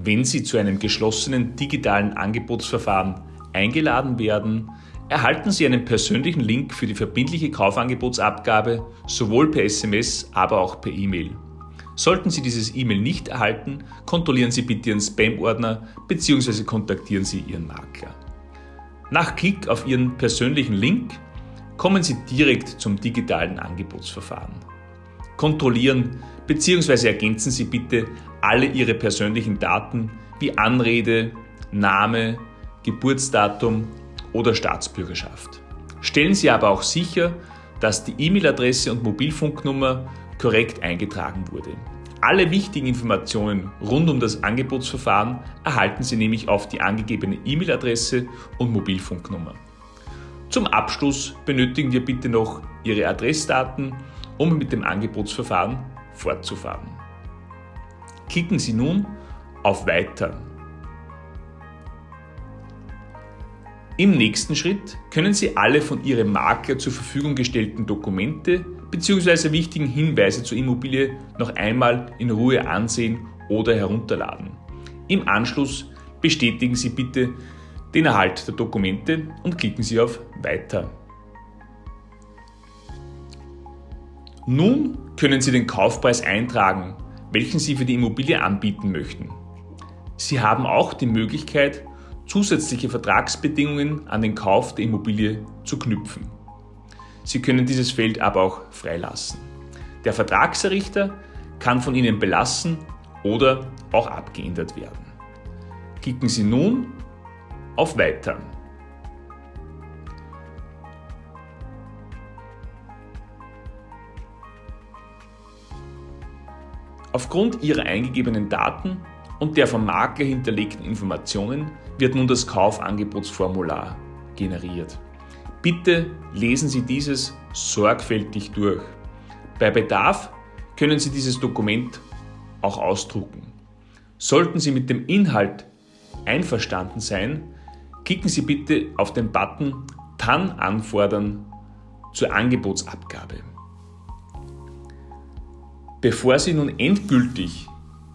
Wenn Sie zu einem geschlossenen digitalen Angebotsverfahren eingeladen werden, erhalten Sie einen persönlichen Link für die verbindliche Kaufangebotsabgabe sowohl per SMS, aber auch per E-Mail. Sollten Sie dieses E-Mail nicht erhalten, kontrollieren Sie bitte Ihren Spam-Ordner bzw. kontaktieren Sie Ihren Makler. Nach Klick auf Ihren persönlichen Link kommen Sie direkt zum digitalen Angebotsverfahren. Kontrollieren bzw. ergänzen Sie bitte alle Ihre persönlichen Daten wie Anrede, Name, Geburtsdatum oder Staatsbürgerschaft. Stellen Sie aber auch sicher, dass die E-Mail-Adresse und Mobilfunknummer korrekt eingetragen wurde. Alle wichtigen Informationen rund um das Angebotsverfahren erhalten Sie nämlich auf die angegebene E-Mail-Adresse und Mobilfunknummer. Zum Abschluss benötigen wir bitte noch Ihre Adressdaten, um mit dem Angebotsverfahren fortzufahren. Klicken Sie nun auf Weiter. Im nächsten Schritt können Sie alle von Ihrem Makler zur Verfügung gestellten Dokumente bzw. wichtigen Hinweise zur Immobilie noch einmal in Ruhe ansehen oder herunterladen. Im Anschluss bestätigen Sie bitte den Erhalt der Dokumente und klicken Sie auf Weiter. Nun können Sie den Kaufpreis eintragen, welchen Sie für die Immobilie anbieten möchten. Sie haben auch die Möglichkeit, zusätzliche Vertragsbedingungen an den Kauf der Immobilie zu knüpfen. Sie können dieses Feld aber auch freilassen. Der Vertragserrichter kann von Ihnen belassen oder auch abgeändert werden. Klicken Sie nun auf Weiter. Aufgrund Ihrer eingegebenen Daten und der vom Makler hinterlegten Informationen wird nun das Kaufangebotsformular generiert. Bitte lesen Sie dieses sorgfältig durch. Bei Bedarf können Sie dieses Dokument auch ausdrucken. Sollten Sie mit dem Inhalt einverstanden sein, klicken Sie bitte auf den Button TAN anfordern zur Angebotsabgabe. Bevor Sie nun endgültig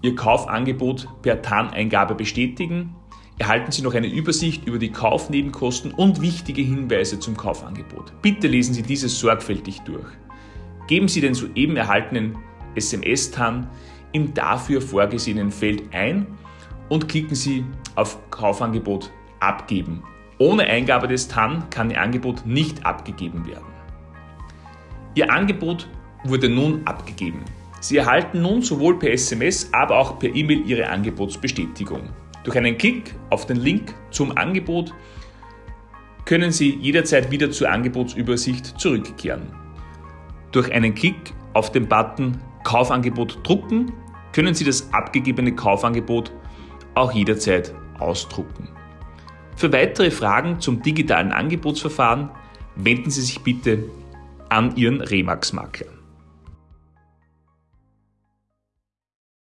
Ihr Kaufangebot per TAN-Eingabe bestätigen, erhalten Sie noch eine Übersicht über die Kaufnebenkosten und wichtige Hinweise zum Kaufangebot. Bitte lesen Sie dieses sorgfältig durch. Geben Sie den soeben erhaltenen SMS-TAN im dafür vorgesehenen Feld ein und klicken Sie auf Kaufangebot abgeben. Ohne Eingabe des TAN kann Ihr Angebot nicht abgegeben werden. Ihr Angebot wurde nun abgegeben. Sie erhalten nun sowohl per SMS, aber auch per E-Mail Ihre Angebotsbestätigung. Durch einen Klick auf den Link zum Angebot können Sie jederzeit wieder zur Angebotsübersicht zurückkehren. Durch einen Klick auf den Button Kaufangebot drucken können Sie das abgegebene Kaufangebot auch jederzeit ausdrucken. Für weitere Fragen zum digitalen Angebotsverfahren wenden Sie sich bitte an Ihren Remax-Makler.